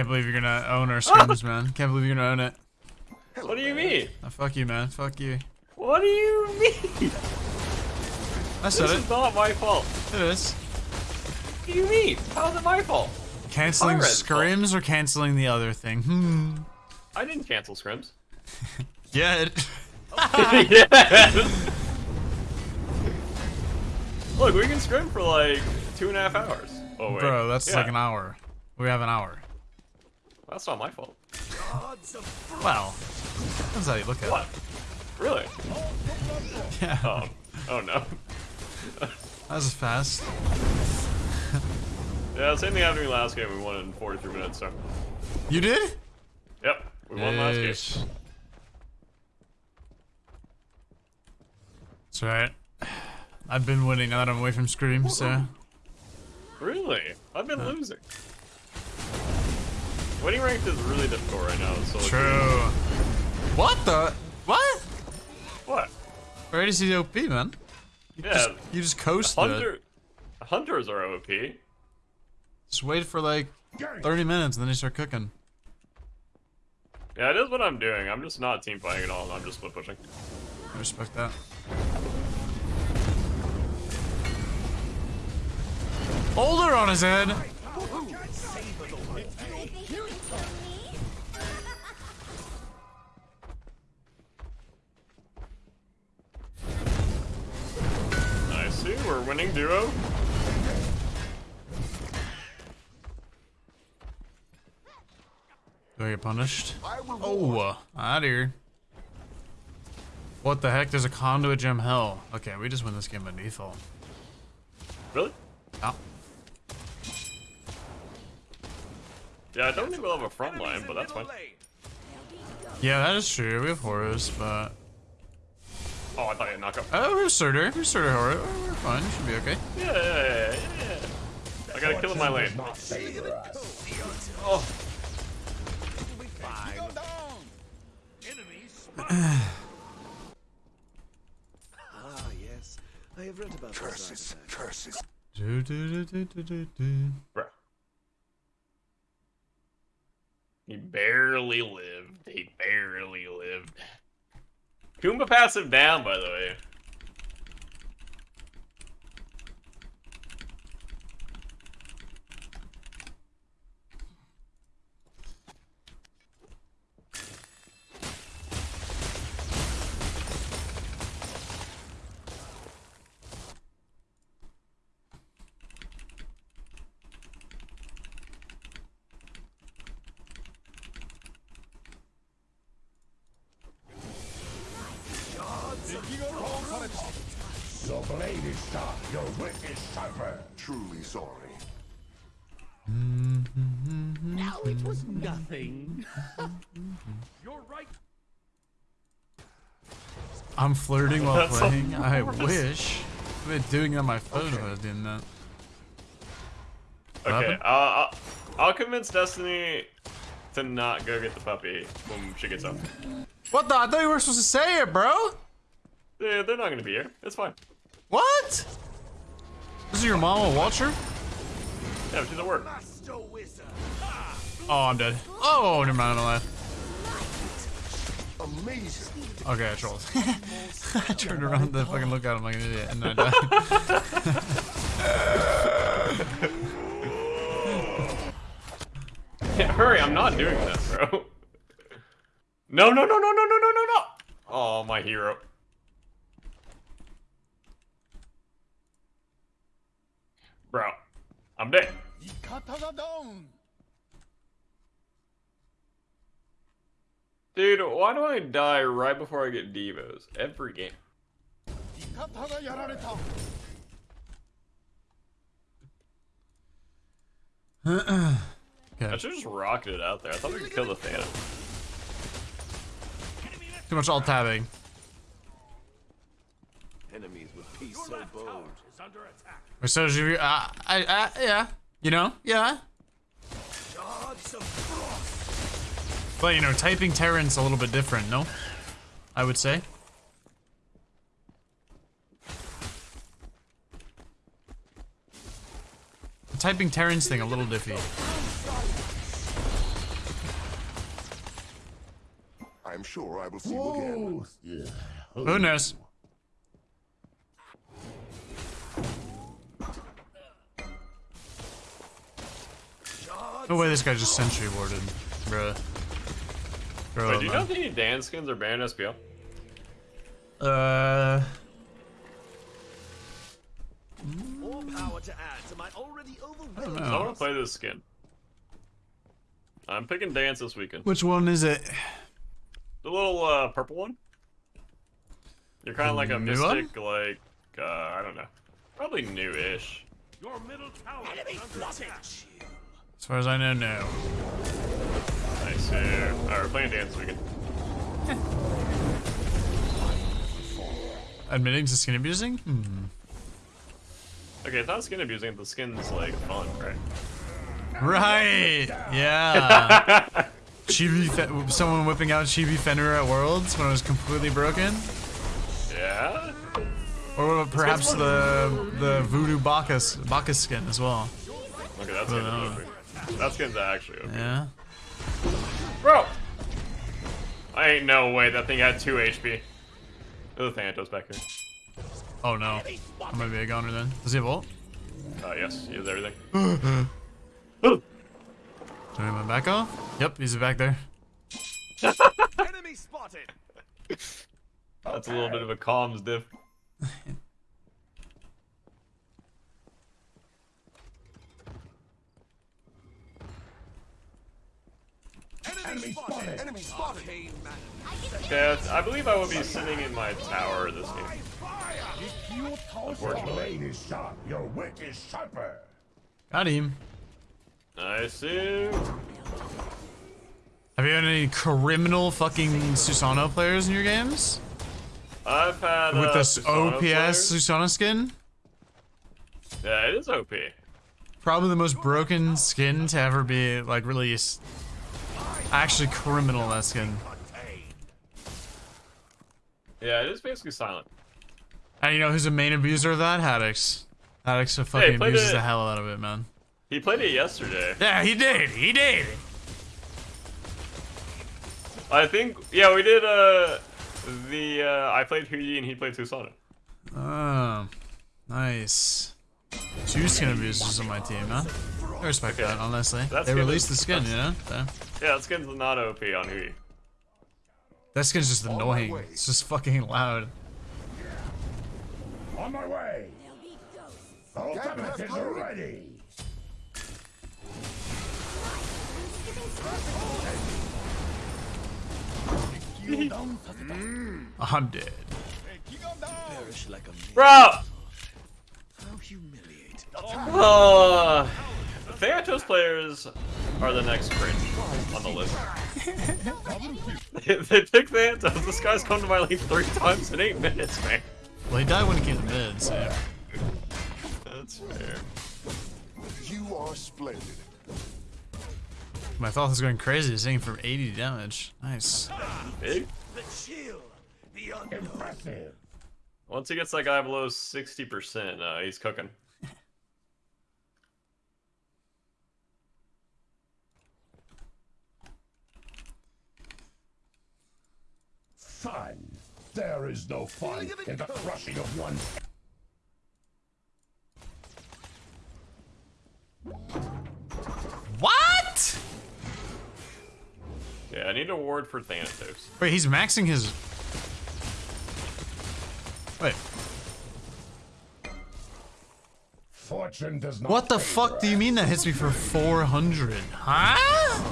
Can't believe you're gonna own our scrims, man. Can't believe you're gonna own it. What do you mean? Oh, fuck you, man. Fuck you. What do you mean? I said This it. is not my fault. It is. What do you mean? How's it my fault? Canceling Conrad's fault. scrims or canceling the other thing? Hmm. I didn't cancel scrims. Yes. Look, we can scrim for like two and a half hours. Oh wait, bro, that's Yeah. like an hour. We have an hour. That's not my fault. Well, that's how you look at What? Really? Yeah. Oh, oh no. That was fast. Yeah, same thing happened to me last game. We won in 43 minutes. So, You did? yep, we won last game. That's right. I've been winning now that I'm away from Scream, so. Really? I've been losing. Winning ranked is really difficult right now. So True. What the? What? What? Ready to see OP, man. You Yeah. just, you just coasted it. Hunters are OP. Just wait for like 30 minutes and then you start cooking. Yeah, it is what I'm doing. I'm just not team fighting at all. I'm just split pushing. I respect that. Older on his head. I see. We're winning duo. Do I get punished? Oh, uh, out here. What the heck? There's a conduit gem hell. Okay, we just win this game by default. Really? Oh. Yeah, I don't think we'll have a front line, but that's fine. Yeah, that is true. We have Horus, but... Oh, I thought you had knockup. Oh, we have Surtur. We have Surtur Horus. Oh, We're fine. Should be okay. Yeah, yeah, yeah, yeah, yeah. I gotta kill in my lane. Oh, Ah, yes. I have read about curses. Curses. Do, do, do, do, do, do, do. bro. He barely lived. He barely lived. Kumba passive down, by the way. Your blade is sharp, your wit is sharper. Truly sorry. Now it was nothing. You're right. I'm flirting while That's playing. I wish. I've been doing it on my phone if I was doing that. What Okay, uh, I'll, I'll convince Destiny to not go get the puppy when she gets up. What the? I thought you were supposed to say it, bro. Yeah, they're not gonna be here. It's fine. What? This is your mom a watcher? Yeah, she's at work. Oh, I'm dead. Oh, never mind. I'm alive. Amazing. Okay, I trolled. I turned around to fucking look at him like an idiot, and then I died. Yeah, hurry, I'm not doing this, bro. No, no, no, no, no, no, no, no, no! Oh, my hero. Bro, I'm dead. Dude, why do I die right before I get Devos? Every game. I should just rocket it out there. I thought we could kill the Thanos. Too much alt tabbing. Enemies with peace so bold. We're so you. Uh, I, I, yeah. You know, yeah. But you know, typing Terran's a little bit different, no? I would say. The typing Terran's thing a little diffy. I'm sure I will see Whoa. you again. Yeah. Who knows? No way this guy just sentry warded, bruh. Bro, Wait, do you know man. if any Dan skins are banned SPL? Uh, More power to add to my already overwhelming. I want to play this skin. I'm picking dance this weekend. which one is it? The little uh, purple one. You're kind of like a new one? mystic, like uh, I don't know, probably new-ish. As far as I know, no. Nice. Here. All right, we're playing dance this weekend. Admitting to skin abusing? Hmm. Okay, it's not skin abusing. The skin's like fun, right? Right. Yeah. Chibi, Fe- someone whipping out Chibi Fenrir at Worlds when it was completely broken, Yeah. or perhaps the the Voodoo Bacchus Bacchus skin as well. Okay, that skin's know. OP. That skin's actually OP. Yeah. Bro! I ain't no way that thing had 2 HP. There's a Thanatos back here. Oh no. I'm gonna be a goner then. Does he have ult? Uh, yes, he has everything. Turn him back off? Yep, he's back there. Enemy spotted. That's a little bit of a comms diff. Enemy spotted. Enemy spotted. Yeah, I believe I would be sitting in my tower this game. Your Unfortunately. blade is sharp. Your wit is sharper. Got him. I see. Have you had any criminal fucking Susano players in your games? I've had With uh, this Susano OPS players. Susano skin? Yeah, it is OP. Probably the most broken skin to ever be like released. Actually criminal that skin. Yeah, it is basically silent. And you know who's the main abuser of that? Haddix. Haddix fucking played abuses it- the hell out of it, man. He played it yesterday. Yeah, he did. He did. I think, yeah, we did, uh, the, uh, I played Hou Yi and he played Susano. Oh, nice. Two skin abusers on my team, man. I respect Okay. that, honestly. That they released the skin, you know? So, Yeah, that skin's not OP on Hou Yi. that skin's just annoying. It's just fucking loud. On my way. Ultimate is ready. I'm dead. Perish like a Bro! How humiliating. Uh, Thanatos players are the next cringe on the list. they, they pick Thanatos. This guy's come to my lane three times in eight minutes, man. Well, he died when he came to mid, so. That's fair. You are splendid. My thought was going crazy, he's hitting for 80 damage. Nice. Big. The chill. The. Impressive. Once he gets that guy below 60%, uh, he's cooking. Fun. There is no fun in the crushing of one. What? Yeah, I need a ward for Thanatos. Wait, he's maxing his. Wait, Fortune does not. what the fuck do you mean that hits me for 400? Huh?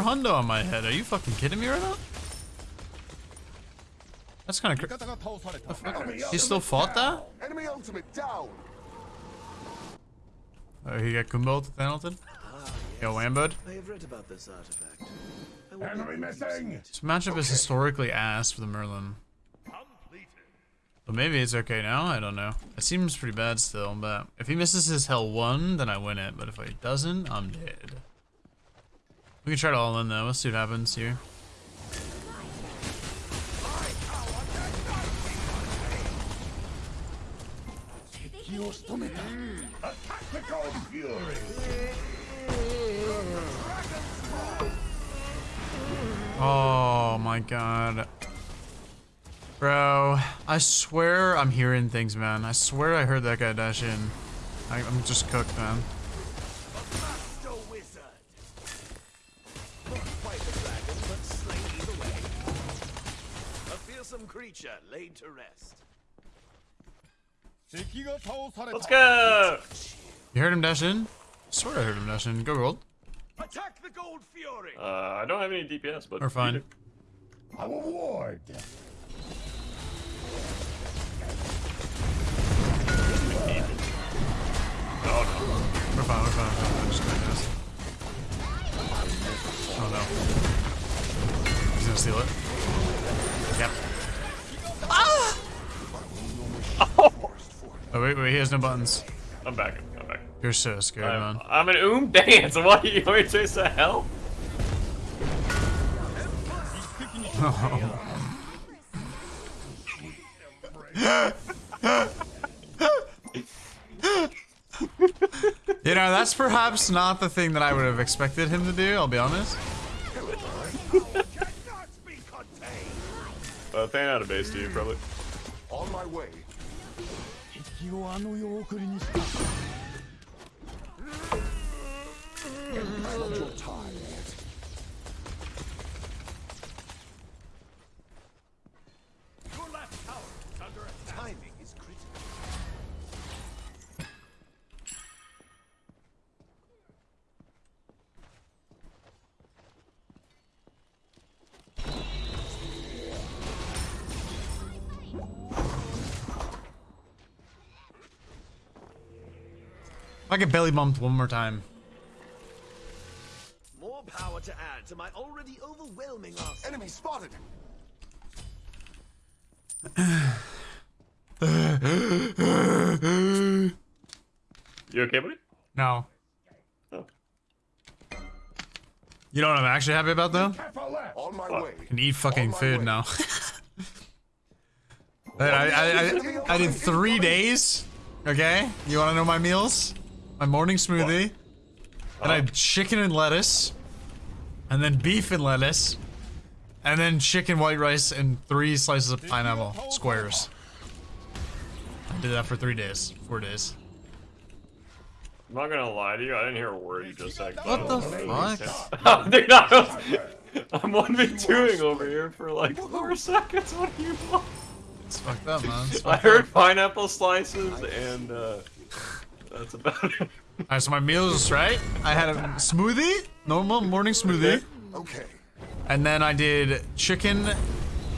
Four hundo on my head. Are you fucking kidding me right now? That's kind of crazy. He still fought that? Enemy ultimate down. Oh, he got Kumbo to Thanalton? Ah, Yo, Wambud? I have read about this artifact. I Enemy missing. This matchup is historically ass for the Merlin. But maybe it's okay now, I don't know. It seems pretty bad still, but if he misses his hell one, then I win it. But if he doesn't, I'm dead. We can try to all in though. Let's see what happens here. Oh my god. Bro, I swear I'm hearing things, man. I swear I heard that guy dash in. I, am just cooked, man. Creature laid to rest. Let's go! You heard him dash in? I swear I heard him dash in. Go gold. Attack the gold fury. Uh, I don't have any DPS, but We're fine. you Our ward! Wait, wait, he has no buttons. I'm back. I'm back. You're so scared, I'm, man. I'm an oom dance. What? Are you want me to chase the hell? You know, that's perhaps not the thing that I would have expected him to do, I'll be honest. Cannot. Uh, fan out of base to you, probably. On my way. Not your time yet. Your I get belly bumped one more time. More power to add to my already overwhelming arsenal. Enemy spotted. You okay, buddy? No. Oh. You know what I'm actually happy about though? Careful! On my way. can eat fucking food way. now. I, I, I, I did three days. Okay, you want to know my meals? My morning smoothie, and I had chicken and lettuce, and then beef and lettuce, and then chicken white rice and three slices of pineapple squares. I did that for three days, four days. I'm not gonna lie to you. I didn't hear a word you just said. What the Oh, fuck? Dude, I was, I'm one v twoing over here for like four seconds. What do you want? It's fucked up, man. It's I heard up. pineapple slices and uh, that's about it. Alright, so my meals, right? I had a smoothie, normal morning smoothie, Okay. and then I did chicken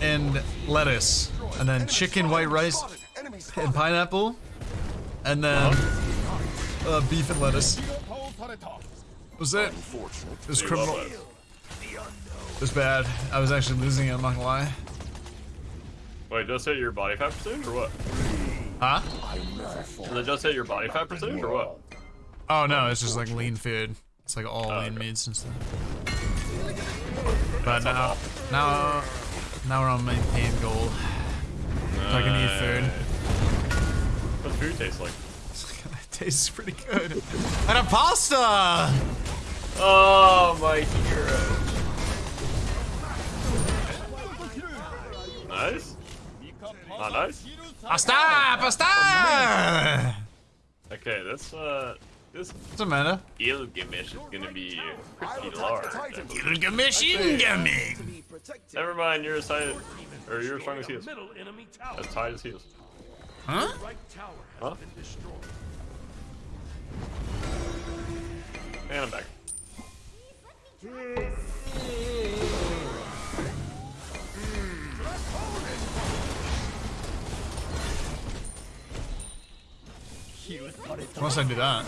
and lettuce, and then chicken white rice Spotted. And pineapple, and then uh, beef and lettuce. Was it? Unfortunate. It was criminal. love that. It was bad. I was actually losing it, I'm not gonna lie. Wait, just hit your body fat percentage or what? Huh? Did it just hit your body fat percentage or what? Oh no, it's just like lean food. It's like all Oh, lean okay. meats and stuff. But now, now, now we're on maintain gold. So I can eat food. What's food taste like? It tastes pretty good. And a pasta! Oh, my hero. Nice. Not nice. Pasta! Pasta! Okay, this uh, this What's up, Amanda? Gilgamesh is gonna be I'll pretty attack large. the Titan. Gilgamesh incoming! To be protected. Never mind, you're as tight, or you're as strong as he is. Enemy. As tight as he is. Huh? Right tower has Huh? been. And I'm back. Once I do that.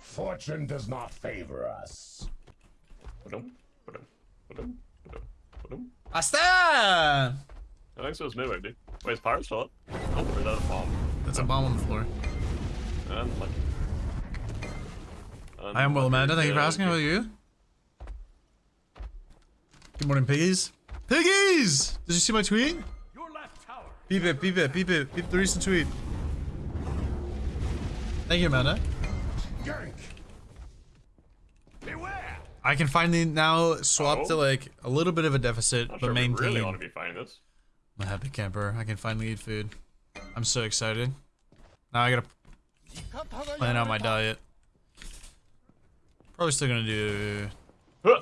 Fortune does not favor us. Pasta! I think so. It's midway, dude. Wait, is Pirate still up? Oh, or is that a bomb? That's a bomb on the floor. Unlucky. I am well, Amanda. Thank you for asking. How about you? Good morning, piggies. Piggies! Did you see my tweet? Your Beep it, beep it, beep it, beep the recent tweet. Thank you, Amanda. Yank! Beware! I can finally now swap Oh. to like a little bit of a deficit, Not but sure we maintain. really want to be fighting this. I'm a happy camper. I can finally eat food. I'm so excited. Now I gotta plan out my diet. Probably still gonna do. Huh.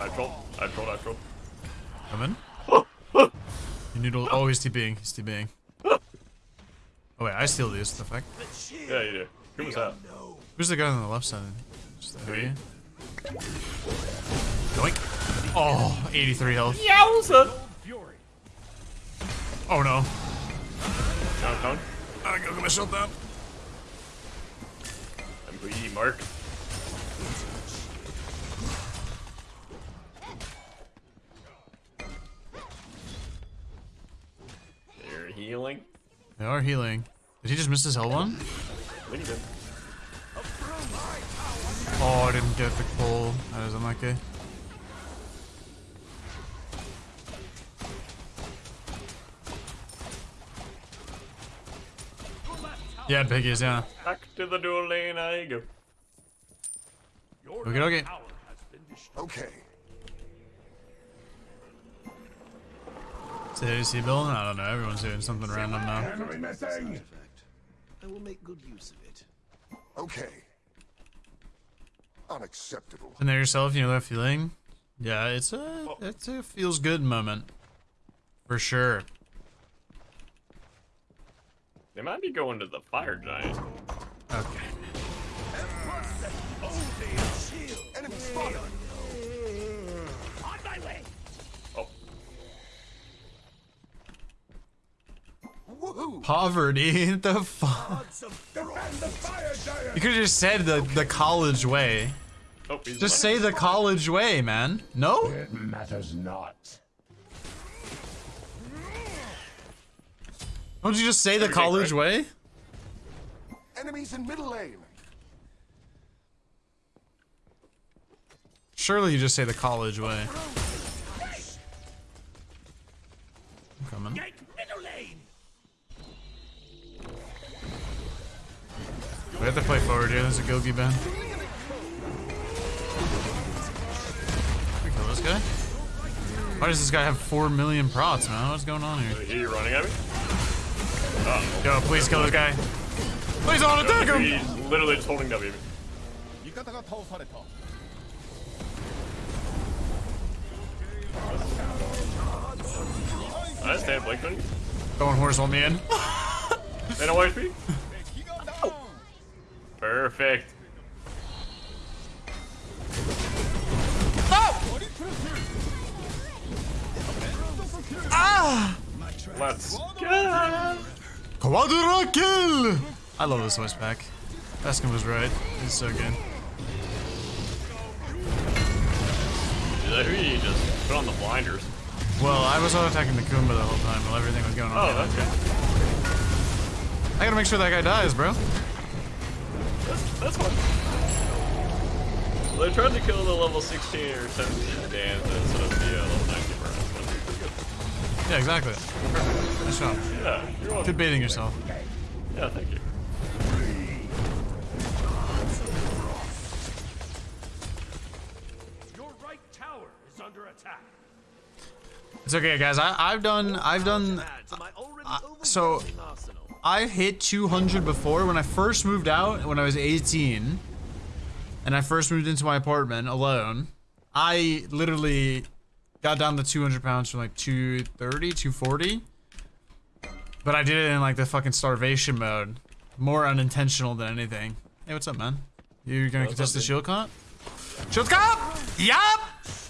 I troll. I troll. I troll. Come in. You need to. Oh, he's TPing. He's TPing. Oh wait, I steal these. What the fuck? Yeah, you do. Who was that? Who's the guy on the left side? Just the Me. Yoink. Oh, 83 health. Yowza! Oh no. Downtown. I gotta get myself down. MPE Mark. They are healing. Did he just miss his hell one? I think he did. Oh, I didn't get the pull. That is unlucky. Yeah, piggies, yeah. Back to the dual lane I go. Okay, okay. Okay. Is it AC Bill? I don't know. Everyone's doing something random now. Enemy missing! I will make good use of it. Okay. Unacceptable. And there yourself, you know that feeling? Yeah, it's a it's a feels good moment. For sure. They might be going to the fire giant. Okay. Enemy spotted! On my way! Oh, Woohoo! Poverty. the fuck? Defend the fire giant! You could have just said the the college way. oh, he's Just say the college way, man. No? It matters not. Don't you just say the college great. way? Enemies in middle lane! Surely you just say the college way. I'm coming. We have to play forward here. There's a Gogi Ben. We kill this guy? Why does this guy have 4 million prots, man? What's going on here? Hear you running at me. Oh. Yo, please kill this guy. Please don't attack him! He's literally just holding W. I stand Blake on you. Going horse on me in. They no HP. Perfect. Ah, Let's go. Quadra kill! I love this voice pack. Baskin was right. He's so good. Is that who you just put on the blinders? Well, I was auto attacking the Kumba the whole time while everything was going on. Oh, that's good. I gotta make sure that guy dies, bro. That's, that's fine. Well, they tried to kill the level 16 or 17 Dan instead of the uh, level 19 burn. That's pretty good. Yeah, exactly. Perfect. Nice job. Yeah, you're welcome. Good baiting yourself. Yeah, thank you. Right tower is under attack. It's okay, guys. I, I've done. I've done. Add to my already Uh, so- overwhelming arsenal. I hit 200 before when I first moved out when I was 18, and I first moved into my apartment alone. I literally got down to 200 pounds from like 230, 240. But I did it in like the fucking starvation mode, more unintentional than anything. Hey, what's up, man? You gonna What's contest up, the shield comp? Shield comp! Yup!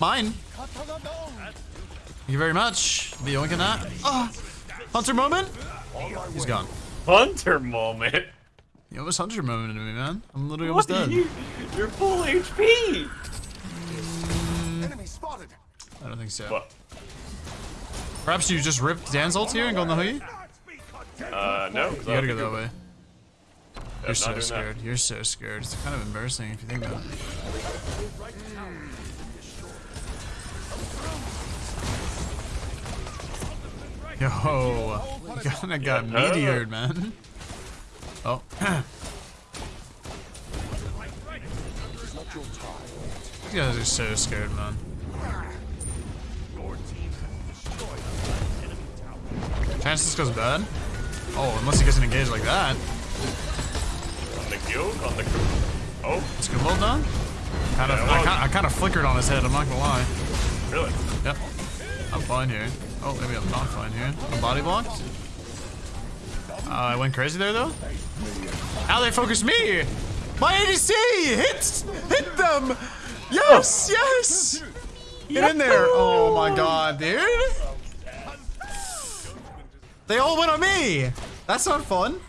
Mine. Thank you very much. Be yoinking that. Oh, Hunter moment. He's gone. Hunter moment. You almost hunter moment to me, man. I'm literally almost dead. You, you're full HP. Enemy spotted! I don't think so. What? Perhaps you just ripped Dan's ult here and go in the hoodie? You Uh, no. 'cause I gotta go that way. You're so doing that. scared. You're so scared. It's kind of embarrassing if you think about it. Yo, you kinda got Yeah. meteored, man. Oh. These guys are so scared, man. Chance this goes bad? Oh, unless he gets an engage like that. On the guild, on the. Oh, Is Gumball done? Kind of, Yeah, I, well- kind, I kind of flickered on his head, I'm not gonna lie. really? Yep. I'm fine here. Oh, maybe I'm not fine here. I'm body blocked? Uh, I went crazy there, though? How they focus me! My ADC! Hit! Hit them! Yes! Yes! Get in there! Oh my god, dude! They all went on me! That's not fun.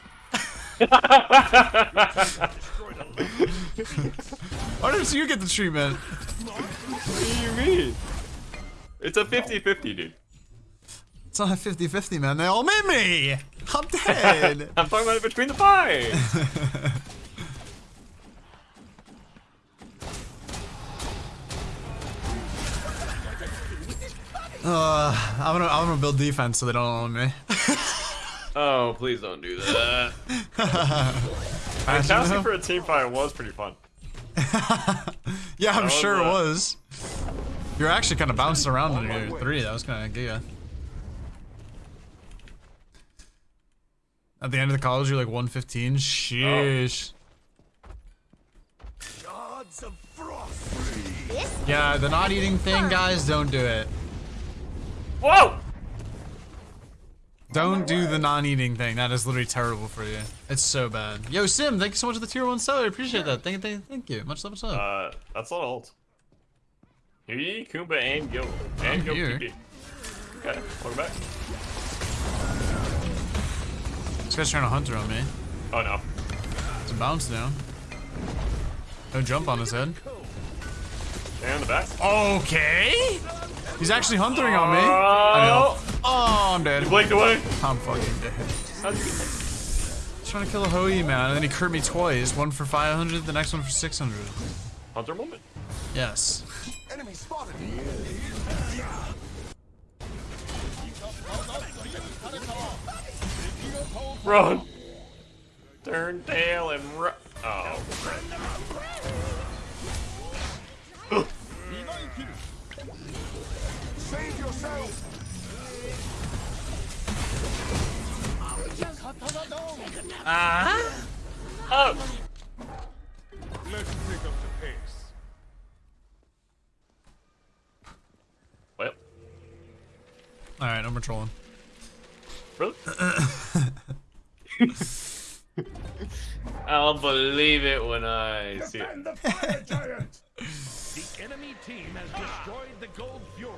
Why didn't you get the treatment? What do you mean? It's a 50-50, dude. It's not a 50-50, man. They all made me! I'm dead! I'm talking about it between the five. Uh, I'm gonna I'm gonna build defense so they don't own me. oh, please don't do that. I Casting for a team fight was pretty fun. yeah, I'm was, sure it uh, was. You're actually kind of bouncing around in your three. That was kind of giga. At the end of the college, you're like 115. Sheesh. Shards of frost. Yeah, the not eating thing, guys, don't do it. Whoa! Don't do the non-eating thing. That is literally terrible for you. It's so bad. Yo, Sim, thank you so much for the tier one seller. I appreciate that. Thank you, thank thank you. Much love, much love. Uh, that's not ult. Hou Yi, Kumba, and Gil. And I'm Gil here. Okay, welcome back. This guy's trying to hunter on me. Oh no. It's a bounce down. No jump on his head. Stay on the back. Okay. He's actually huntering on me. Oh. I know. Oh! Oh, I'm dead. You blinked away. I'm fucking dead. How'd you get He's trying to kill a Hoi man, and then he crit me twice. One for 500, the next one for 600. Hunter moment. Yes. Enemy spotted. Run! Turn tail and run. Oh, Save yourself. Ah. oh! Let's pick up the pace. Well, All right, no more trolling. really? I'll believe it when I see it. And the fire giant! The enemy team has destroyed the Gold Fury.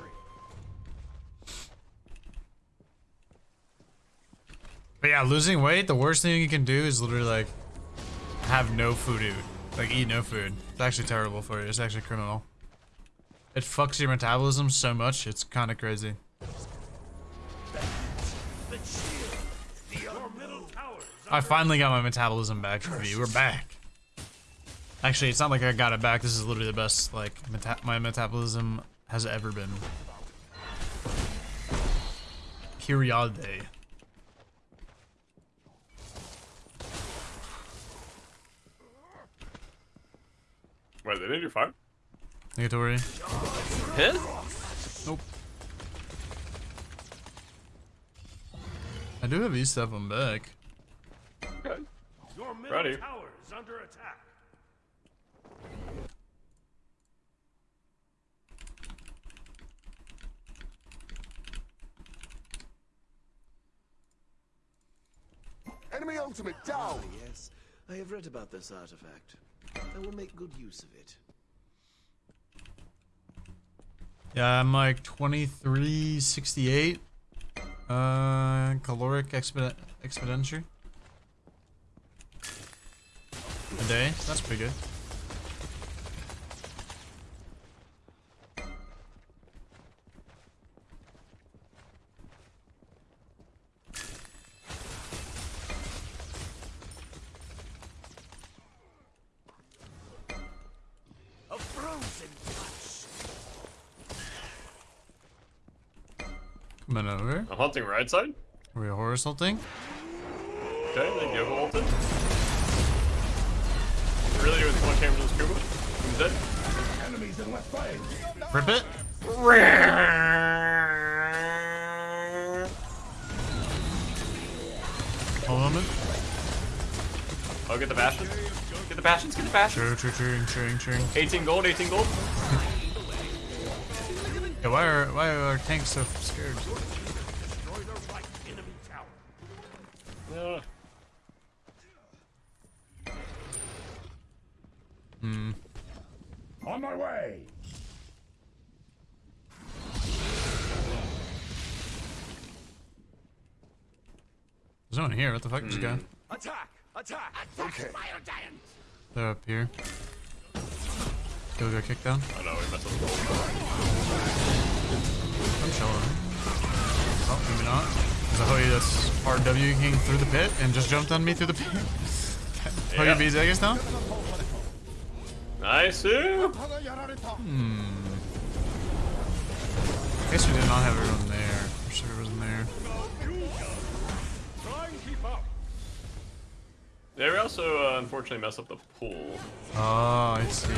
But yeah, losing weight, the worst thing you can do is literally like have no food. Like eat no food. It's actually terrible for you. It's actually criminal. It fucks your metabolism so much, it's kind of crazy. I finally got my metabolism back, V. We're back. Actually, it's not like I got it back. This is literally the best, like, meta my metabolism has ever been. Period. Wait, they didn't do fire? Negatory. Hit? Nope. I do have E-Step on back. Okay. Your middle Ready. towers under attack. Enemy ultimate down. Yes, I have read about this artifact. I will make good use of it. Yeah, I'm like 2368. Uh, caloric expedit expenditure. A day. That's pretty good. A frozen touch. Coming over. I'm hunting right side. Are we horror assaulting? Okay, then you give ulted. Really doing too much damage to the scuba? Who's dead? Enemies in left lane. Rip it. Hold on a minute. Oh, get the bastions. Get the bastions, get the bastions. True, true, true, true, true. 18 gold, 18 gold. Yeah, why are why are our tanks so scared? Yeah. Hmm. On my way. There's no one here. What the fuck is this guy? Attack! Attack! Attack! Okay. They're up here. Kill got kicked down. Oh no, we messed up the gold. I'm chilling. Oh, maybe not. There's a Hou Yi that's RW W king through the pit and just jumped on me through the pit. Hou Yi Yeah. beats Vegas now? Nice. ooh. Hmm. I guess we did not have everyone there. I'm sure it wasn't there. Yeah, we also uh, unfortunately messed up the pool. Oh, I see.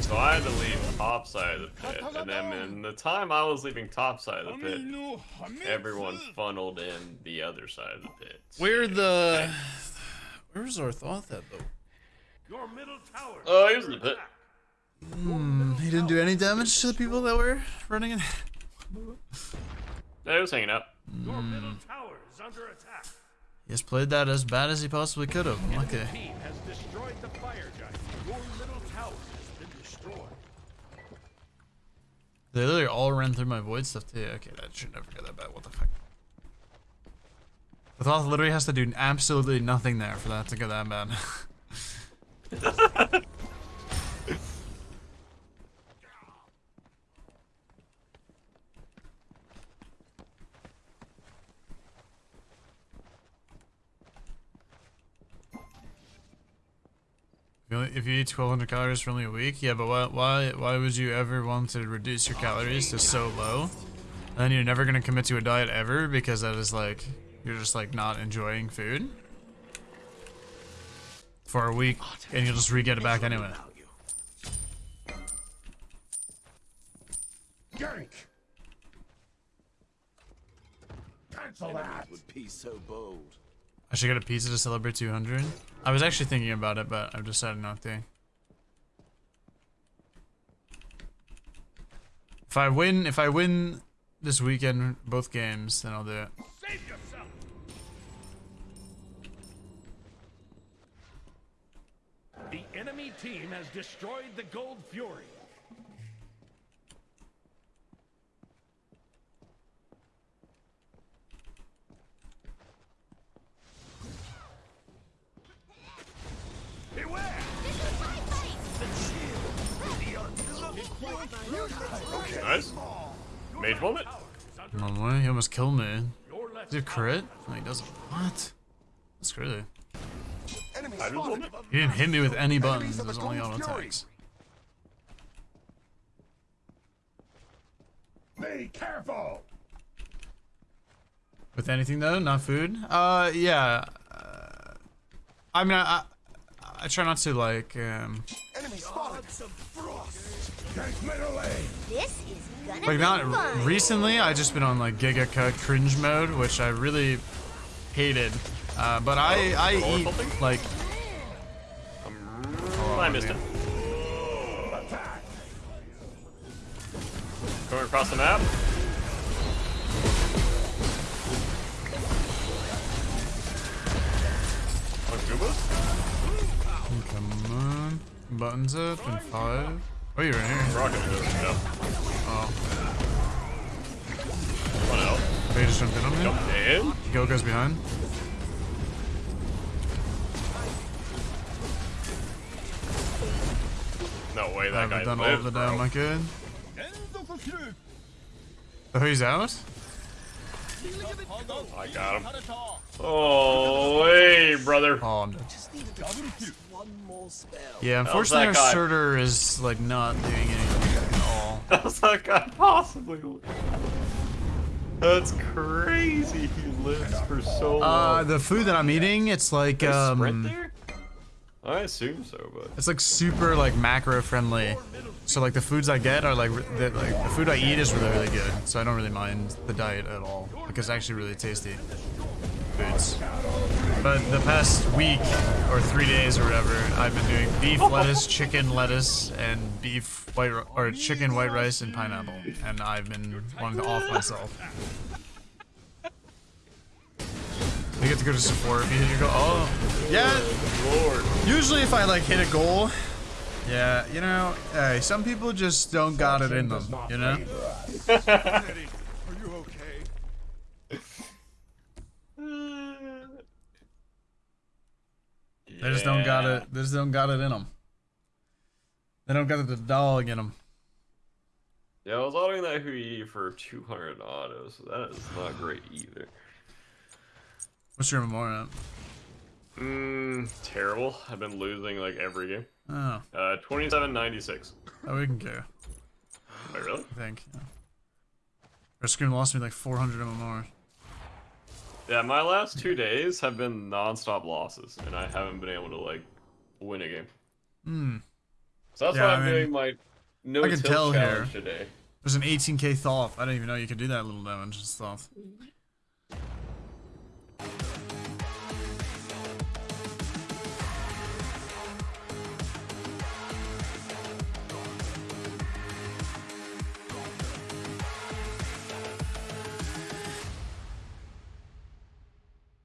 So I had to leave top side of the pit, and then in the time I was leaving top side of the pit, everyone funneled in the other side of the pit. Where the... Where's our thought that though? Your middle tower. Oh, he was in the pit. Hmm, he didn't do any damage to the people that were running in. Yeah, he was hanging out. Your middle tower is under attack. He has played that as bad as he possibly could have. Okay. Team has destroyed the fire giant. Your middle tower has been destroyed. They literally all ran through my void stuff too. Okay, that should never get that bad. What the fuck? The Thoth literally has to do absolutely nothing there for that to go that bad. If you only- If you eat 1200 calories for only a week, yeah, but why, why, why would you ever want to reduce your calories to so low? And then you're never gonna commit to a diet ever because that is like, you're just like not enjoying food for a week, and you'll just re-get it back anyway. Gank. Cancel that. Would be so bold. I should get a pizza to celebrate 200. I was actually thinking about it, but I've decided not to. If I win, if I win this weekend, both games, then I'll do it. The enemy team has destroyed the Gold Fury. Nice. Mage moment. One way, he almost killed me. Did he crit? No, he doesn't. What? That's crazy. Enemy I just spotted. want it. He didn't hit me with any buttons. It was only on attacks. Be careful. With anything though, not food. Uh, yeah. Uh, I mean, I, I, I try not to like. Um, Enemy spotted. Gank. This is gonna Like be not fun. recently, I just been on like Giga Cut cringe mode, which I really hated. Uh, but I I eat something? like I missed yeah. it. Going across the map. Buttons up and five. Oh, you're in here. Rocket moves, yep. Oh, One out. they just jumped in on me. Jumped in. Go goes behind. No way I that guy haven't done all of the damn I could. Oh, he's out. I got him. Oh, hey, brother. Oh, I'm dead. One more spell. Yeah, unfortunately, our that guy? starter is like not doing anything at all. How's that guy possibly? That's crazy. He lives for so Uh, long. the food that I'm eating, it's like They sprint um, there? I assume so, but it's like super like macro friendly. So like the foods I get are like, the, like the food I eat is really really good. So I don't really mind the diet at all because it's actually really tasty foods. But the past week or three days or whatever, I've been doing beef lettuce, chicken lettuce, and beef white or chicken white rice and pineapple, and I've been wanting to off myself. You get to go to Sephora if you hit your goal. Oh, yeah. Lord. Usually, if I like hit a goal, yeah, you know, hey, some people just don't got it in them, you know. Are you okay? They just don't got it. They just don't got it in them. They don't got the dog in them. Yeah, I was autoing that Hou Yi for 200 autos, so that is not great either. What's your MMR at? Mmm, terrible. I've been losing like every game. Oh, Uh, 2796. oh, we can go. Wait, really? I think. Yeah. Our lost me like 400 MMR. Yeah, my last two days have been non-stop losses, and I haven't been able to like win a game. Hmm. So that's Yeah, why I I'm mean, doing my no I can tell challenge here. today. There's an 18k thoth. I didn't even know you could do that little damage and stuff.